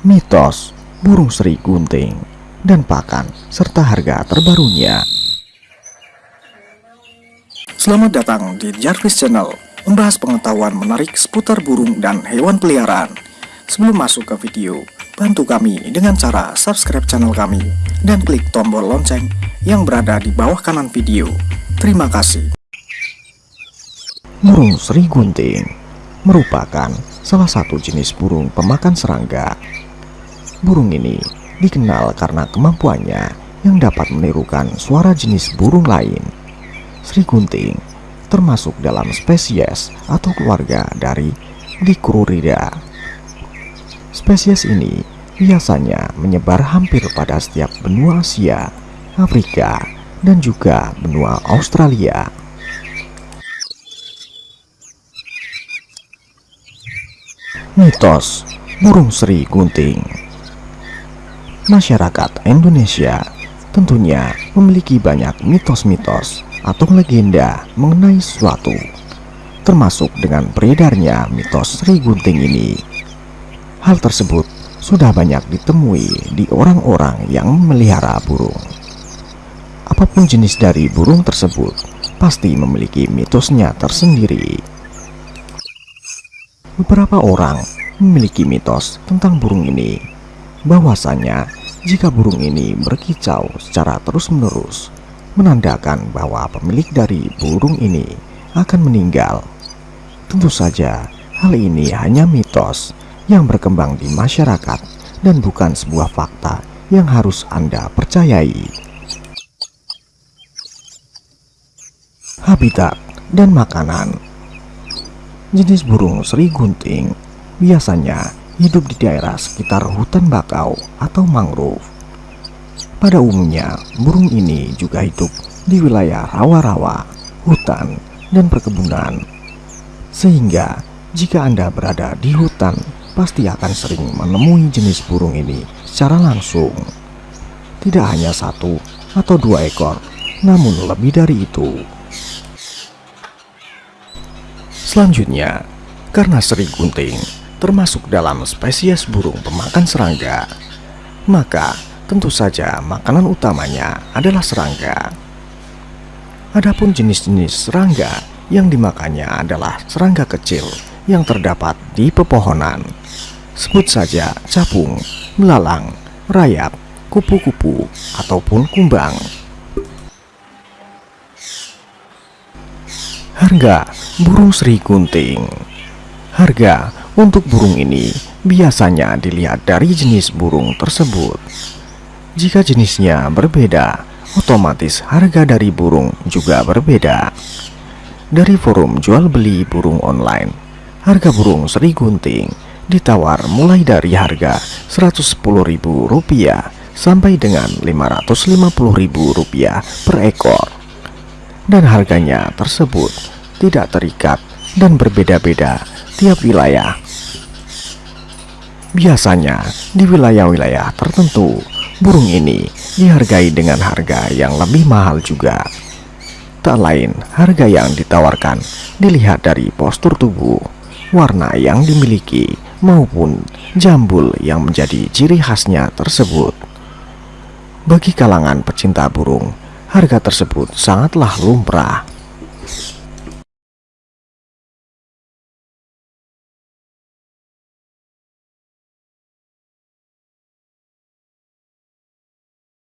mitos, burung seri gunting, dan pakan, serta harga terbarunya. Selamat datang di Jarvis Channel, membahas pengetahuan menarik seputar burung dan hewan peliharaan. Sebelum masuk ke video, bantu kami dengan cara subscribe channel kami dan klik tombol lonceng yang berada di bawah kanan video. Terima kasih. Burung seri gunting merupakan salah satu jenis burung pemakan serangga. Burung ini dikenal karena kemampuannya yang dapat menirukan suara jenis burung lain. Sri gunting termasuk dalam spesies atau keluarga dari Dicrurida. Spesies ini biasanya menyebar hampir pada setiap benua Asia, Afrika, dan juga benua Australia. Mitos Burung Seri Gunting Masyarakat Indonesia tentunya memiliki banyak mitos-mitos atau legenda mengenai suatu termasuk dengan beredarnya mitos Sri Gunting ini. Hal tersebut sudah banyak ditemui di orang-orang yang memelihara burung. Apa pun jenis dari burung tersebut, pasti memiliki mitosnya tersendiri. Beberapa orang memiliki mitos tentang burung ini, bahwasanya jika burung ini berkicau secara terus-menerus, menandakan bahwa pemilik dari burung ini akan meninggal. Tentu saja, hal ini hanya mitos yang berkembang di masyarakat dan bukan sebuah fakta yang harus Anda percayai. Habitat dan makanan Jenis burung seri gunting biasanya hidup di daerah sekitar hutan bakau atau mangrove. Pada umumnya, burung ini juga hidup di wilayah rawa-rawa, hutan, dan perkebunan. Sehingga, jika Anda berada di hutan, pasti akan sering menemui jenis burung ini secara langsung. Tidak hanya satu atau dua ekor, namun lebih dari itu. Selanjutnya, karena seri gunting termasuk dalam spesies burung pemakan serangga, maka tentu saja makanan utamanya adalah serangga. Adapun jenis-jenis serangga yang dimakannya adalah serangga kecil yang terdapat di pepohonan. Sebut saja capung, melalang, rayap, kupu-kupu, ataupun kumbang. Harga burung seri gunting Harga untuk burung ini biasanya dilihat dari jenis burung tersebut. Jika jenisnya berbeda, otomatis harga dari burung juga berbeda. Dari forum jual beli burung online Harga burung seri gunting ditawar mulai dari harga Rp110.000 sampai dengan Rp550.000 per ekor. Dan harganya tersebut tidak terikat dan berbeda-beda tiap wilayah. Biasanya di wilayah-wilayah tertentu, burung ini dihargai dengan harga yang lebih mahal juga. Tak lain, harga yang ditawarkan dilihat dari postur tubuh, warna yang dimiliki, maupun jambul yang menjadi ciri khasnya tersebut. Bagi kalangan pecinta burung, harga tersebut sangatlah lumrah.